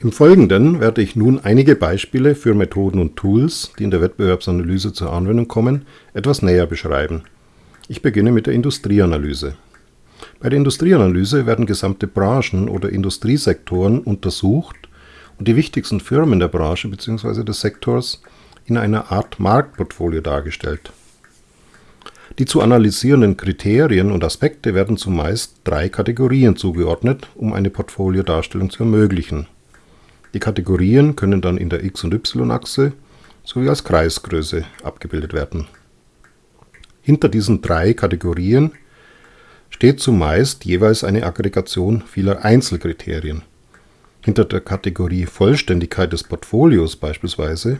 Im Folgenden werde ich nun einige Beispiele für Methoden und Tools, die in der Wettbewerbsanalyse zur Anwendung kommen, etwas näher beschreiben. Ich beginne mit der Industrieanalyse. Bei der Industrieanalyse werden gesamte Branchen oder Industriesektoren untersucht und die wichtigsten Firmen der Branche bzw. des Sektors in einer Art Marktportfolio dargestellt. Die zu analysierenden Kriterien und Aspekte werden zumeist drei Kategorien zugeordnet, um eine Portfoliodarstellung zu ermöglichen die Kategorien können dann in der x- und y-Achse sowie als Kreisgröße abgebildet werden. Hinter diesen drei Kategorien steht zumeist jeweils eine Aggregation vieler Einzelkriterien. Hinter der Kategorie Vollständigkeit des Portfolios beispielsweise,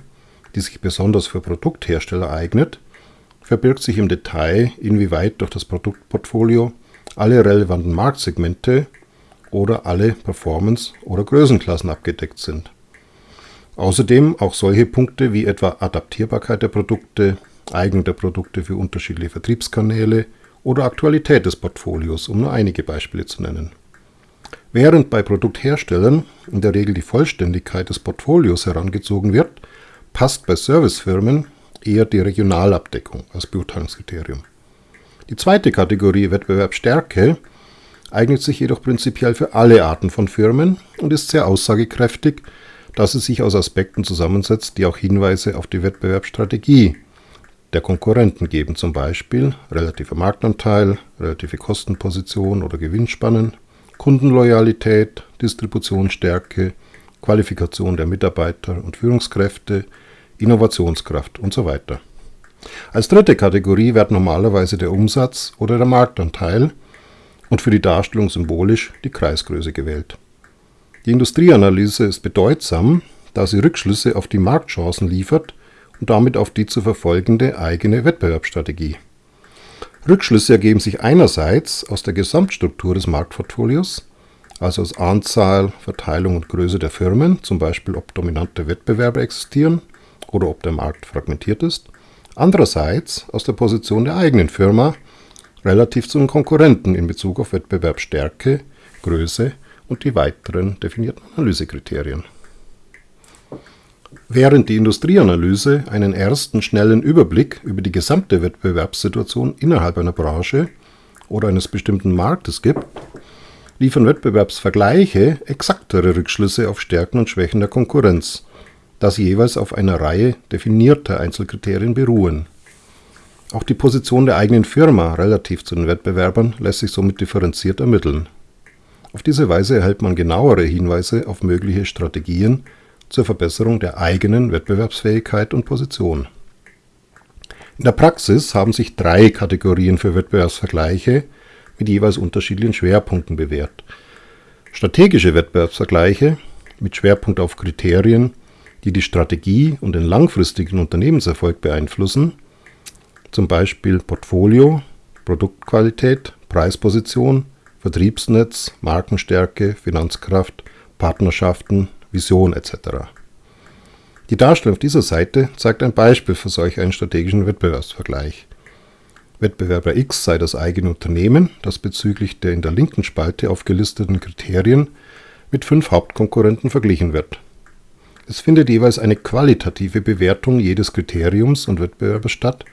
die sich besonders für Produkthersteller eignet, verbirgt sich im Detail, inwieweit durch das Produktportfolio alle relevanten Marktsegmente oder alle Performance- oder Größenklassen abgedeckt sind. Außerdem auch solche Punkte wie etwa Adaptierbarkeit der Produkte, Eignung der Produkte für unterschiedliche Vertriebskanäle oder Aktualität des Portfolios, um nur einige Beispiele zu nennen. Während bei Produktherstellern in der Regel die Vollständigkeit des Portfolios herangezogen wird, passt bei Servicefirmen eher die Regionalabdeckung als Beurteilungskriterium. Die zweite Kategorie Wettbewerbsstärke eignet sich jedoch prinzipiell für alle Arten von Firmen und ist sehr aussagekräftig, da sie sich aus Aspekten zusammensetzt, die auch Hinweise auf die Wettbewerbsstrategie der Konkurrenten geben, zum Beispiel relativer Marktanteil, relative Kostenposition oder Gewinnspannen, Kundenloyalität, Distributionsstärke, Qualifikation der Mitarbeiter und Führungskräfte, Innovationskraft und so weiter. Als dritte Kategorie wird normalerweise der Umsatz oder der Marktanteil und für die Darstellung symbolisch die Kreisgröße gewählt. Die Industrieanalyse ist bedeutsam, da sie Rückschlüsse auf die Marktchancen liefert und damit auf die zu verfolgende eigene Wettbewerbsstrategie. Rückschlüsse ergeben sich einerseits aus der Gesamtstruktur des Marktportfolios, also aus Anzahl, Verteilung und Größe der Firmen, zum Beispiel ob dominante Wettbewerber existieren oder ob der Markt fragmentiert ist, andererseits aus der Position der eigenen Firma, relativ zu den Konkurrenten in Bezug auf Wettbewerbsstärke, Größe und die weiteren definierten Analysekriterien. Während die Industrieanalyse einen ersten schnellen Überblick über die gesamte Wettbewerbssituation innerhalb einer Branche oder eines bestimmten Marktes gibt, liefern Wettbewerbsvergleiche exaktere Rückschlüsse auf Stärken und Schwächen der Konkurrenz, da sie jeweils auf einer Reihe definierter Einzelkriterien beruhen auch die Position der eigenen Firma relativ zu den Wettbewerbern lässt sich somit differenziert ermitteln. Auf diese Weise erhält man genauere Hinweise auf mögliche Strategien zur Verbesserung der eigenen Wettbewerbsfähigkeit und Position. In der Praxis haben sich drei Kategorien für Wettbewerbsvergleiche mit jeweils unterschiedlichen Schwerpunkten bewährt. Strategische Wettbewerbsvergleiche mit Schwerpunkt auf Kriterien, die die Strategie und den langfristigen Unternehmenserfolg beeinflussen zum Beispiel Portfolio, Produktqualität, Preisposition, Vertriebsnetz, Markenstärke, Finanzkraft, Partnerschaften, Vision etc. Die Darstellung auf dieser Seite zeigt ein Beispiel für solch einen strategischen Wettbewerbsvergleich. Wettbewerber X sei das eigene Unternehmen, das bezüglich der in der linken Spalte aufgelisteten Kriterien mit fünf Hauptkonkurrenten verglichen wird. Es findet jeweils eine qualitative Bewertung jedes Kriteriums und Wettbewerbers statt,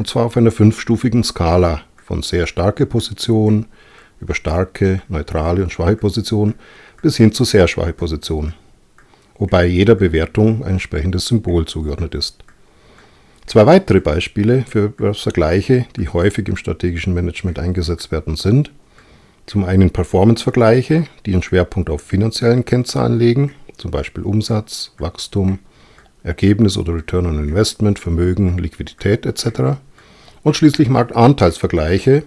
und zwar auf einer fünfstufigen Skala von sehr starke Position über starke, neutrale und schwache Position bis hin zu sehr schwache Position, wobei jeder Bewertung ein entsprechendes Symbol zugeordnet ist. Zwei weitere Beispiele für Vergleiche, die häufig im strategischen Management eingesetzt werden, sind zum einen Performance-Vergleiche, die einen Schwerpunkt auf finanziellen Kennzahlen legen, zum Beispiel Umsatz, Wachstum, Ergebnis oder Return on Investment, Vermögen, Liquidität etc und schließlich Marktanteilsvergleiche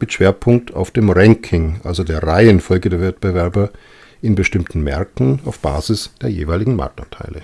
mit Schwerpunkt auf dem Ranking, also der Reihenfolge der Wettbewerber in bestimmten Märkten auf Basis der jeweiligen Marktanteile